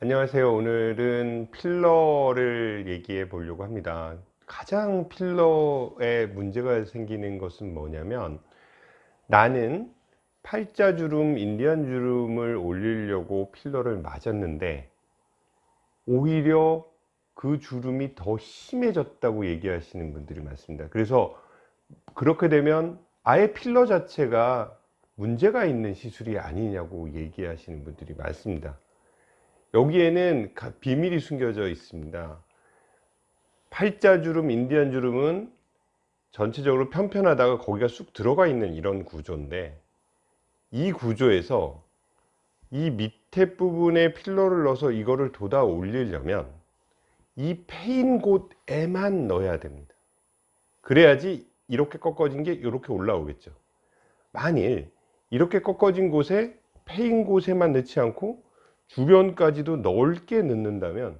안녕하세요. 오늘은 필러를 얘기해 보려고 합니다. 가장 필러에 문제가 생기는 것은 뭐냐면 나는 팔자주름 인디안주름을 올리려고 필러를 맞았는데 오히려 그 주름이 더 심해졌다고 얘기하시는 분들이 많습니다. 그래서 그렇게 되면 아예 필러 자체가 문제가 있는 시술이 아니냐고 얘기하시는 분들이 많습니다 여기에는 비밀이 숨겨져 있습니다. 팔자주름 인디안주름은 전체적으로 편편하다가 거기가 쑥 들어가 있는 이런 구조인데 이 구조에서 이 밑에 부분에 필러를 넣어서 이거를 돋아 올리려면 이 패인 곳에만 넣어야 됩니다. 그래야지 이렇게 꺾어진 게 이렇게 올라오겠죠. 만일 이렇게 꺾어진 곳에 패인 곳에만 넣지 않고 주변까지도 넓게 넣는다면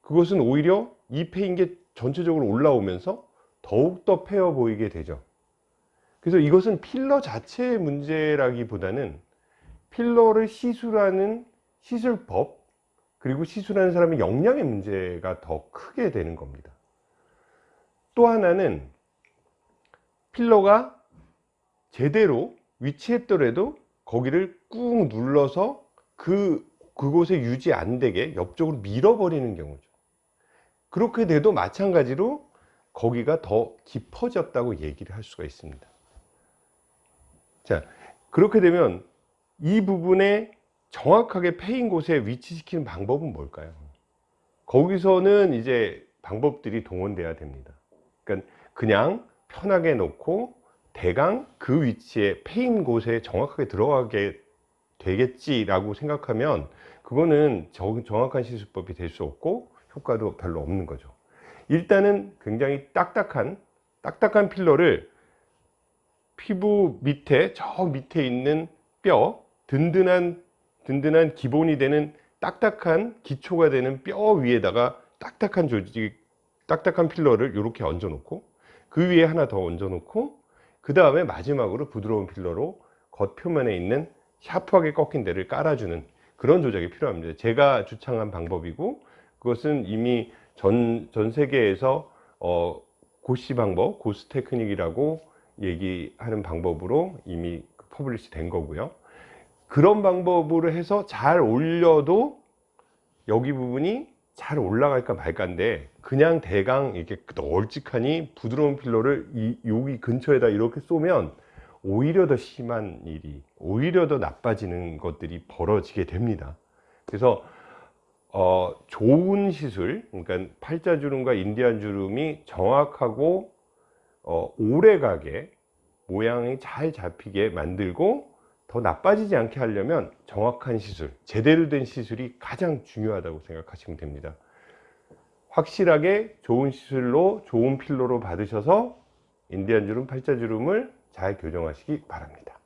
그것은 오히려 이 패인 게 전체적으로 올라오면서 더욱더 패어 보이게 되죠. 그래서 이것은 필러 자체의 문제라기보다는 필러를 시술하는 시술법 그리고 시술하는 사람의 역량의 문제가 더 크게 되는 겁니다. 또 하나는 필러가 제대로 위치했더라도 거기를 꾹 눌러서 그 그곳에 유지 안 되게 옆쪽으로 밀어버리는 경우죠. 그렇게 돼도 마찬가지로 거기가 더 깊어졌다고 얘기를 할 수가 있습니다. 자 그렇게 되면 이 부분에 정확하게 패인 곳에 위치시키는 방법은 뭘까요? 거기서는 이제 방법들이 동원돼야 됩니다. 그러니까 그냥 편하게 놓고 대강 그 위치에 패인 곳에 정확하게 들어가게 되겠지라고 생각하면 그거는 정확한 시술법이 될 수 없고 효과도 별로 없는 거죠. 일단은 굉장히 딱딱한 딱딱한 필러를 피부 밑에 저 밑에 있는 뼈 든든한 든든한 기본이 되는 딱딱한 기초가 되는 뼈 위에다가 딱딱한 조직 딱딱한 필러를 이렇게 얹어 놓고 그 위에 하나 더 얹어 놓고 그 다음에 마지막으로 부드러운 필러로 겉표면에 있는 샤프하게 꺾인 데를 깔아주는 그런 조작이 필요합니다. 제가 주창한 방법이고 그것은 이미 전, 전 세계에서 어, 고시 방법, 고스 테크닉이라고 얘기하는 방법으로 이미 publish 된 거고요. 그런 방법으로 해서 잘 올려도 여기 부분이 잘 올라갈까 말까인데 그냥 대강 이렇게 널찍하니 부드러운 filler를 이, 여기 근처에다 이렇게 쏘면 오히려 더 심한 일이 오히려 더 나빠지는 것들이 벌어지게 됩니다. 그래서 어, 좋은 시술 그러니까 팔자주름과 인디안주름이 정확하고 어, 오래가게 모양이 잘 잡히게 만들고 더 나빠지지 않게 하려면 정확한 시술 제대로 된 시술이 가장 중요하다고 생각하시면 됩니다. 확실하게 좋은 시술로 좋은 필러로 받으셔서 인디안주름 팔자주름을 잘 교정하시기 바랍니다